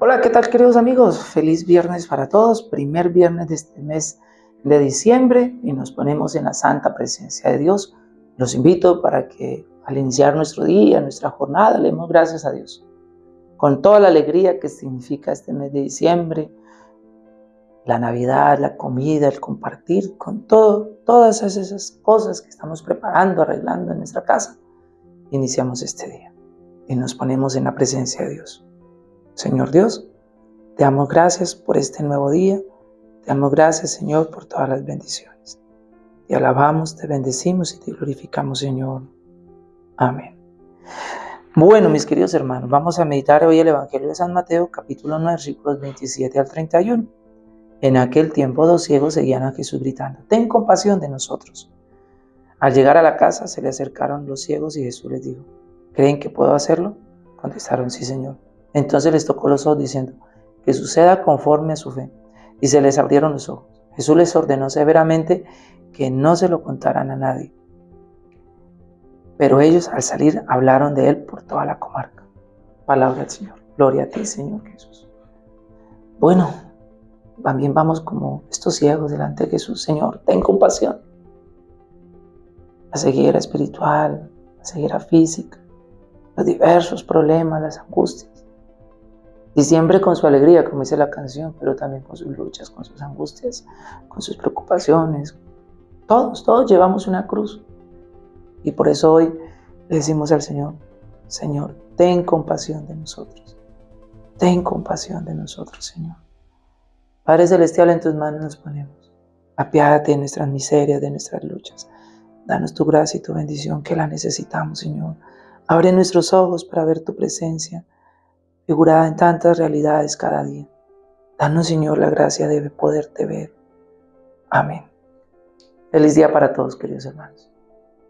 Hola, ¿qué tal queridos amigos? Feliz viernes para todos, primer viernes de este mes de diciembre y nos ponemos en la santa presencia de Dios. Los invito para que al iniciar nuestro día, nuestra jornada, le demos gracias a Dios. Con toda la alegría que significa este mes de diciembre, la Navidad, la comida, el compartir, con todo, todas esas cosas que estamos preparando, arreglando en nuestra casa, iniciamos este día y nos ponemos en la presencia de Dios. Señor Dios, te damos gracias por este nuevo día. Te damos gracias, Señor, por todas las bendiciones. Te alabamos, te bendecimos y te glorificamos, Señor. Amén. Bueno, mis queridos hermanos, vamos a meditar hoy el Evangelio de San Mateo, capítulo 9, versículos 27 al 31. En aquel tiempo dos ciegos seguían a Jesús gritando, ten compasión de nosotros. Al llegar a la casa se le acercaron los ciegos y Jesús les dijo, ¿creen que puedo hacerlo? Contestaron, sí, Señor. Entonces les tocó los ojos diciendo, que suceda conforme a su fe. Y se les abrieron los ojos. Jesús les ordenó severamente que no se lo contaran a nadie. Pero ellos al salir hablaron de él por toda la comarca. Palabra del Señor. Gloria a ti, Señor Jesús. Bueno, también vamos como estos ciegos delante de Jesús. Señor, ten compasión. La ceguera espiritual, la ceguera física, los diversos problemas, las angustias. Y siempre con su alegría, como dice la canción, pero también con sus luchas, con sus angustias, con sus preocupaciones. Todos, todos llevamos una cruz. Y por eso hoy le decimos al Señor, Señor, ten compasión de nosotros. Ten compasión de nosotros, Señor. Padre Celestial, en tus manos nos ponemos. Apiádate de nuestras miserias, de nuestras luchas. Danos tu gracia y tu bendición que la necesitamos, Señor. Abre nuestros ojos para ver tu presencia figurada en tantas realidades cada día. Danos, Señor, la gracia de poderte ver. Amén. Feliz día para todos, queridos hermanos.